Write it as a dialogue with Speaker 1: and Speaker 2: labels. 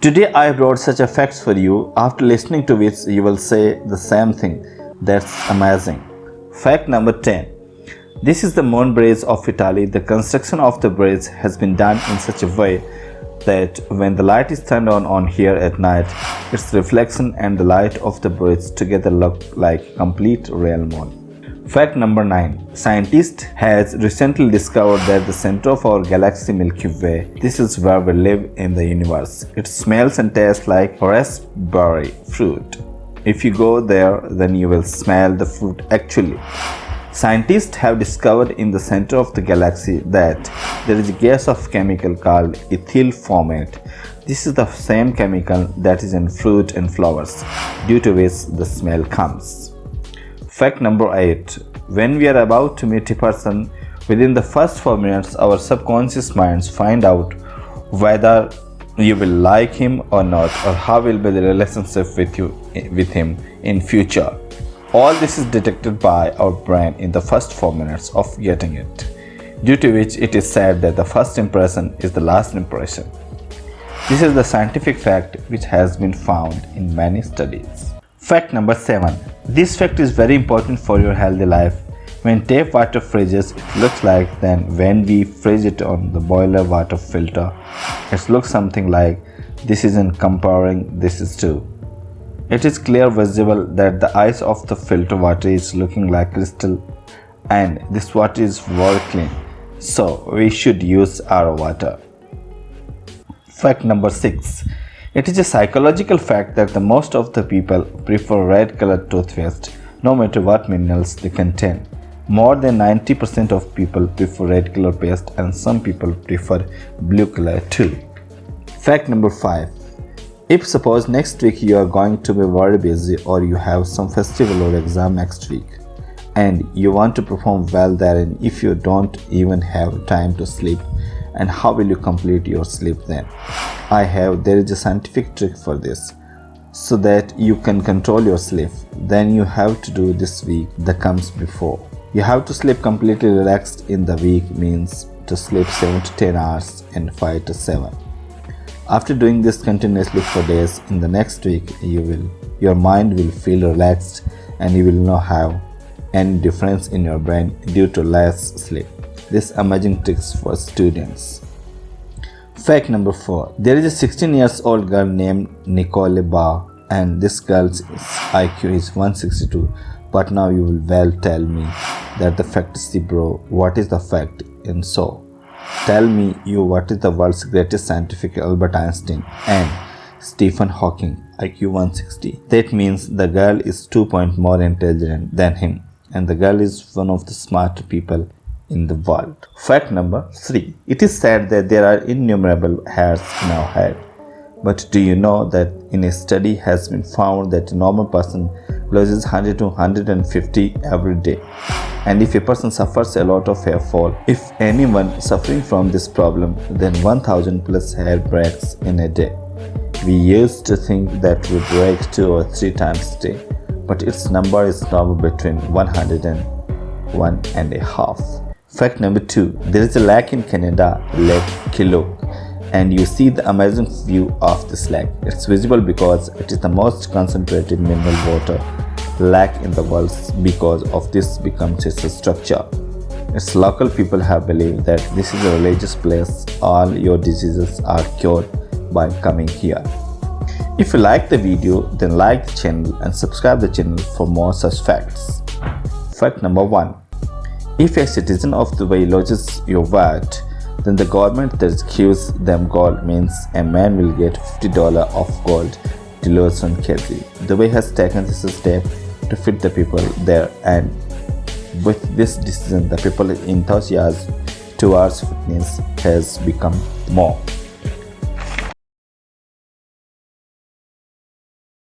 Speaker 1: Today I brought such a facts for you, after listening to which you will say the same thing. That's amazing. Fact number 10. This is the moon bridge of Italy. The construction of the bridge has been done in such a way that when the light is turned on on here at night, its reflection and the light of the bridge together look like complete real moon. Fact number 9. Scientist has recently discovered that the center of our galaxy Milky Way, this is where we live in the universe. It smells and tastes like raspberry fruit. If you go there, then you will smell the fruit actually. Scientists have discovered in the center of the galaxy that there is a gas of chemical called ethyl formate. This is the same chemical that is in fruit and flowers, due to which the smell comes. Fact number 8. When we are about to meet a person, within the first 4 minutes our subconscious minds find out whether you will like him or not or how will be the relationship with you with him in future all this is detected by our brain in the first 4 minutes of getting it, due to which it is said that the first impression is the last impression. This is the scientific fact which has been found in many studies. Fact number 7. This fact is very important for your healthy life. When tap water freezes, it looks like then when we freeze it on the boiler water filter, it looks something like this isn't comparing this is too. It is clear visible that the ice of the filter water is looking like crystal and this water is very clean. So we should use our water. Fact number 6. It is a psychological fact that the most of the people prefer red colored toothpaste no matter what minerals they contain. More than 90% of people prefer red color paste and some people prefer blue color too. Fact number 5. If suppose next week you are going to be very busy or you have some festival or exam next week and you want to perform well therein if you don't even have time to sleep and how will you complete your sleep then? I have there is a scientific trick for this so that you can control your sleep then you have to do this week that comes before. You have to sleep completely relaxed in the week means to sleep 7 to 10 hours and 5 to 7. After doing this continuously for days, in the next week you will your mind will feel relaxed and you will not have any difference in your brain due to less sleep. This amazing tricks for students. Fact number 4. There is a 16 years old girl named Nicole Barr and this girl's IQ is 162 but now you will well tell me that the fact is the bro what is the fact and so Tell me you what is the world's greatest scientific Albert Einstein and Stephen Hawking IQ 160. That means the girl is 2 point more intelligent than him and the girl is one of the smarter people in the world. Fact number 3. It is said that there are innumerable hairs in our head. But do you know that in a study has been found that a normal person loses 100 to 150 every day and if a person suffers a lot of hair fall if anyone suffering from this problem then 1000 plus hair breaks in a day we used to think that we break two or three times a day but its number is now between 100 and one and a half fact number two there is a lake in canada lake Kilauea and you see the amazing view of this lake. It's visible because it is the most concentrated mineral water lake in the world because of this becomes its structure. Its local people have believed that this is a religious place, all your diseases are cured by coming here. If you like the video, then like the channel and subscribe the channel for more such facts. Fact number 1. If a citizen of Dubai lodges your VAT, then the government that gives them gold means a man will get $50 of gold delivered on kg. Dubai has taken this step to feed the people there and with this decision the people enthusiasm towards fitness has become more